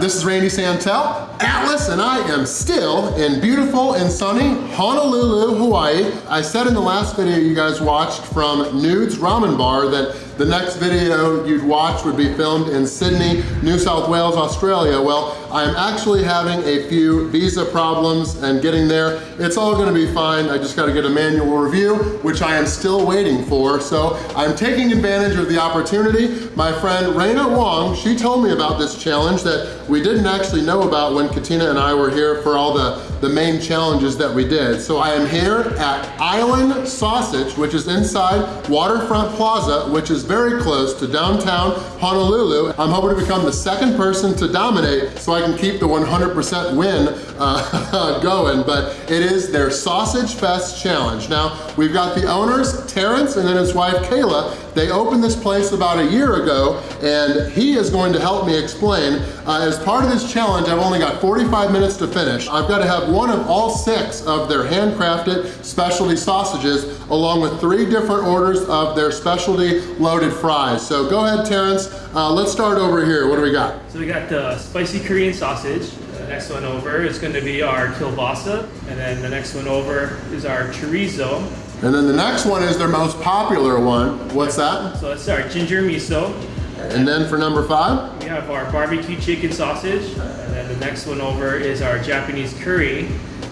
This is Randy Santel, Atlas, and I am still in beautiful and sunny Honolulu, Hawaii. I said in the last video you guys watched from Nude's Ramen Bar that the next video you'd watch would be filmed in Sydney, New South Wales, Australia. Well, I'm actually having a few visa problems and getting there. It's all gonna be fine. I just gotta get a manual review, which I am still waiting for. So I'm taking advantage of the opportunity. My friend Raina Wong, she told me about this challenge that we didn't actually know about when Katina and I were here for all the, the main challenges that we did. So I am here at Island Sausage, which is inside Waterfront Plaza, which is very close to downtown Honolulu. I'm hoping to become the second person to dominate so I can keep the 100% win uh, going, but it is their Sausage Fest Challenge. Now, we've got the owners, Terrence, and then his wife, Kayla. They opened this place about a year ago, and he is going to help me explain. Uh, as part of this challenge, I've only got 45 minutes to finish. I've got to have one of all six of their handcrafted specialty sausages, along with three different orders of their specialty loaded fries. So go ahead, Terrence. Uh, let's start over here. What do we got? So we got the spicy Korean sausage. The next one over is going to be our kielbasa. And then the next one over is our chorizo. And then the next one is their most popular one. What's that? So that's our ginger miso. And then for number five? We have our barbecue chicken sausage. And then the next one over is our Japanese curry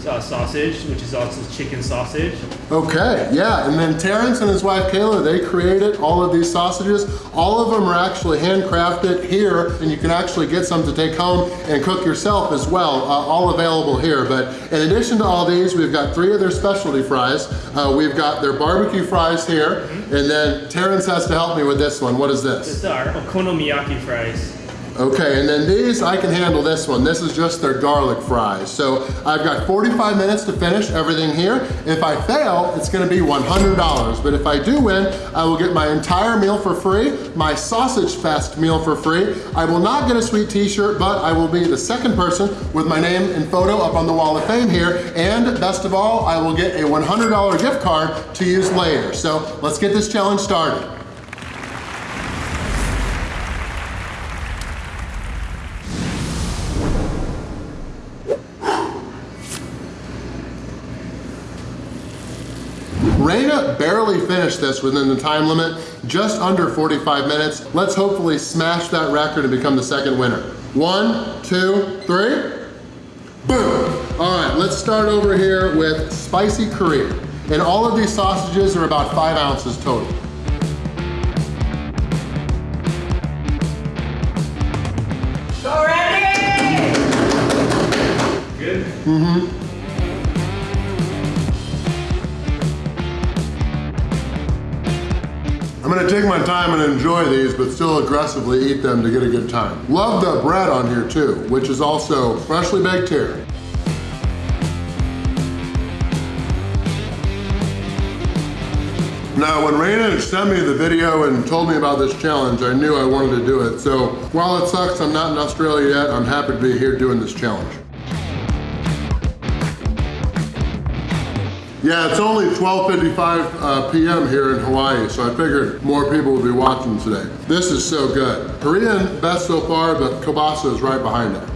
uh, sausage, which is also chicken sausage. Okay, yeah, and then Terrence and his wife Kayla, they created all of these sausages. All of them are actually handcrafted here, and you can actually get some to take home and cook yourself as well, uh, all available here. But in addition to all these, we've got three of their specialty fries. Uh, we've got their barbecue fries here, mm -hmm. and then Terrence has to help me with this one. What is this? It's our okonomiyaki fries. Okay, and then these, I can handle this one. This is just their garlic fries. So I've got 45 minutes to finish everything here. If I fail, it's gonna be $100. But if I do win, I will get my entire meal for free, my Sausage Fest meal for free. I will not get a sweet t-shirt, but I will be the second person with my name and photo up on the wall of fame here. And best of all, I will get a $100 gift card to use later. So let's get this challenge started. Barely finished this within the time limit, just under 45 minutes. Let's hopefully smash that record and become the second winner. One, two, three. Boom. All right, let's start over here with spicy Korean. And all of these sausages are about five ounces total. Go ready! Good? Mm-hmm. Gonna take my time and enjoy these, but still aggressively eat them to get a good time. Love the bread on here too, which is also freshly baked here. Now, when Raina sent me the video and told me about this challenge, I knew I wanted to do it. So while it sucks I'm not in Australia yet, I'm happy to be here doing this challenge. Yeah, it's only 12.55 uh, p.m. here in Hawaii, so I figured more people would be watching today. This is so good. Korean, best so far, but kielbasa is right behind it.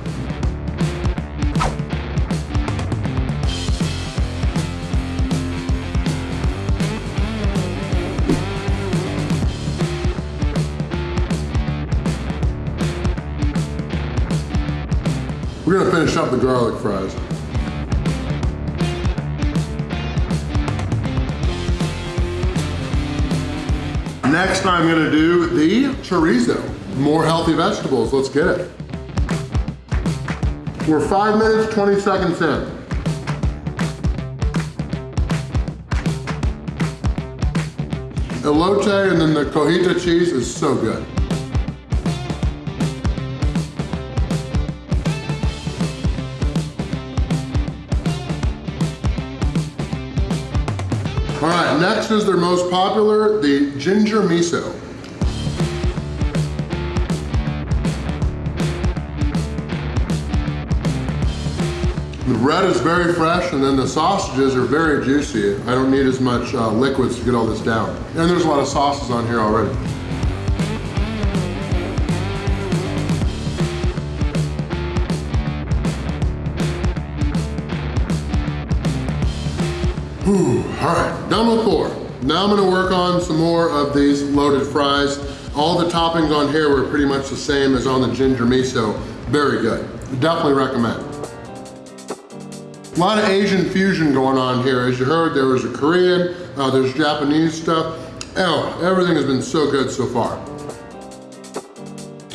We're gonna finish up the garlic fries. Next, I'm gonna do the chorizo. More healthy vegetables, let's get it. We're five minutes, 20 seconds in. Elote and then the cojita cheese is so good. Next is their most popular, the ginger miso. The bread is very fresh and then the sausages are very juicy. I don't need as much uh, liquids to get all this down. And there's a lot of sauces on here already. All right, done with four. Now I'm gonna work on some more of these loaded fries. All the toppings on here were pretty much the same as on the ginger miso. Very good, definitely recommend. A lot of Asian fusion going on here. As you heard, there was a Korean, uh, there's Japanese stuff. Oh, everything has been so good so far.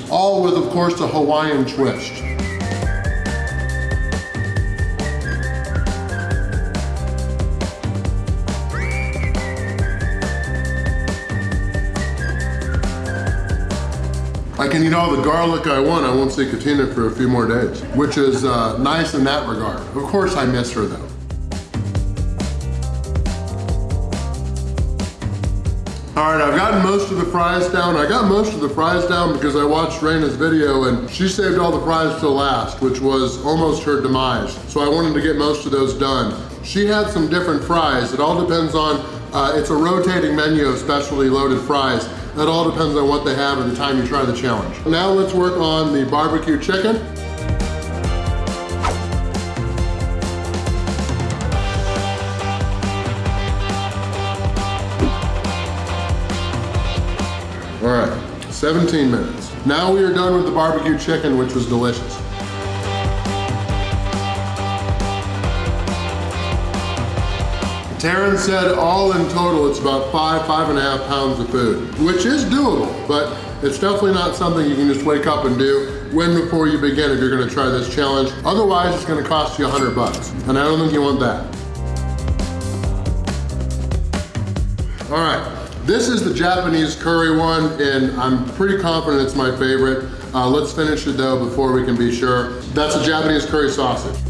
All with, of course, a Hawaiian twist. I can eat all the garlic I want. I won't see Katina for a few more days, which is uh, nice in that regard. Of course I miss her though. All right, I've gotten most of the fries down. I got most of the fries down because I watched Raina's video and she saved all the fries till last, which was almost her demise. So I wanted to get most of those done. She had some different fries. It all depends on, uh, it's a rotating menu of specially loaded fries. That all depends on what they have at the time you try the challenge. Now let's work on the barbecue chicken. All right, 17 minutes. Now we are done with the barbecue chicken, which was delicious. Terrence said all in total, it's about five, five and a half pounds of food, which is doable, but it's definitely not something you can just wake up and do when before you begin if you're gonna try this challenge. Otherwise, it's gonna cost you a 100 bucks, and I don't think you want that. All right, this is the Japanese curry one, and I'm pretty confident it's my favorite. Uh, let's finish it though before we can be sure. That's a Japanese curry sausage.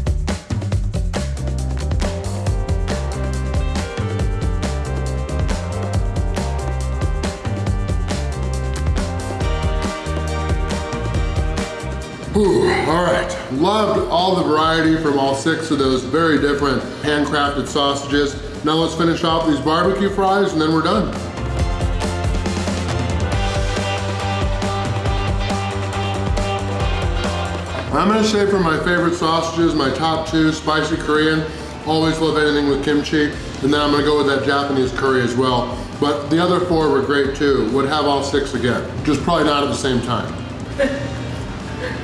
All right, loved all the variety from all six of those very different handcrafted sausages. Now let's finish off these barbecue fries and then we're done. I'm gonna say for my favorite sausages, my top two, spicy Korean, always love anything with kimchi, and then I'm gonna go with that Japanese curry as well. But the other four were great too, would have all six again, just probably not at the same time.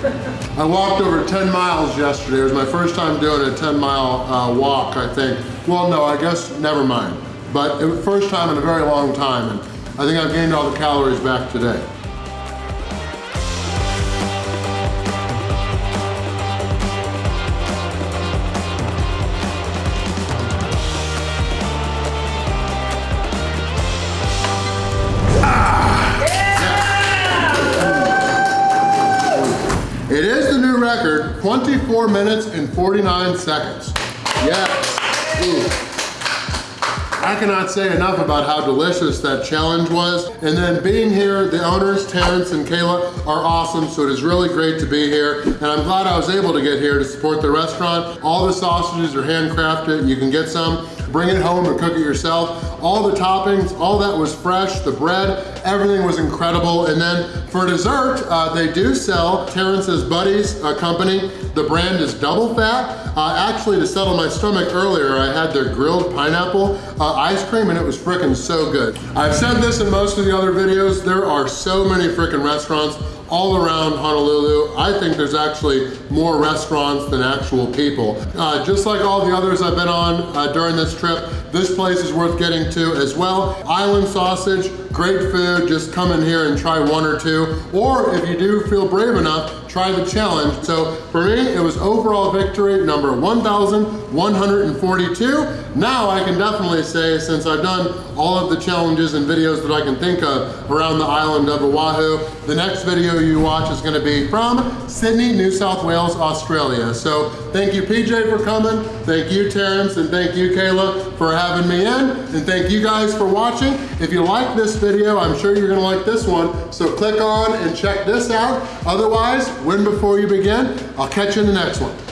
I walked over 10 miles yesterday. It was my first time doing a 10 mile uh, walk, I think. Well, no, I guess, never mind. But it was first time in a very long time, and I think I've gained all the calories back today. 24 minutes and 49 seconds. Yes. Ooh. I cannot say enough about how delicious that challenge was. And then being here, the owners, Terrence and Kayla, are awesome, so it is really great to be here. And I'm glad I was able to get here to support the restaurant. All the sausages are handcrafted. You can get some, bring it home and cook it yourself. All the toppings, all that was fresh, the bread, everything was incredible. And then for dessert, uh, they do sell Terrence's Buddies uh, company. The brand is double fat. Uh, actually, to settle my stomach earlier, I had their grilled pineapple uh, ice cream and it was freaking so good. I've said this in most of the other videos, there are so many freaking restaurants all around Honolulu. I think there's actually more restaurants than actual people. Uh, just like all the others I've been on uh, during this trip, this place is worth getting to as well. Island sausage, great food, just come in here and try one or two. Or if you do feel brave enough, try the challenge. So for me, it was overall victory number 1,142. Now I can definitely say, since I've done all of the challenges and videos that I can think of around the island of Oahu, the next video you watch is gonna be from Sydney, New South Wales, Australia. So thank you PJ for coming, thank you Terrence, and thank you Kayla for having me in, and thank you guys for watching. If you like this video, I'm sure you're gonna like this one, so click on and check this out. Otherwise, win before you begin. I'll catch you in the next one.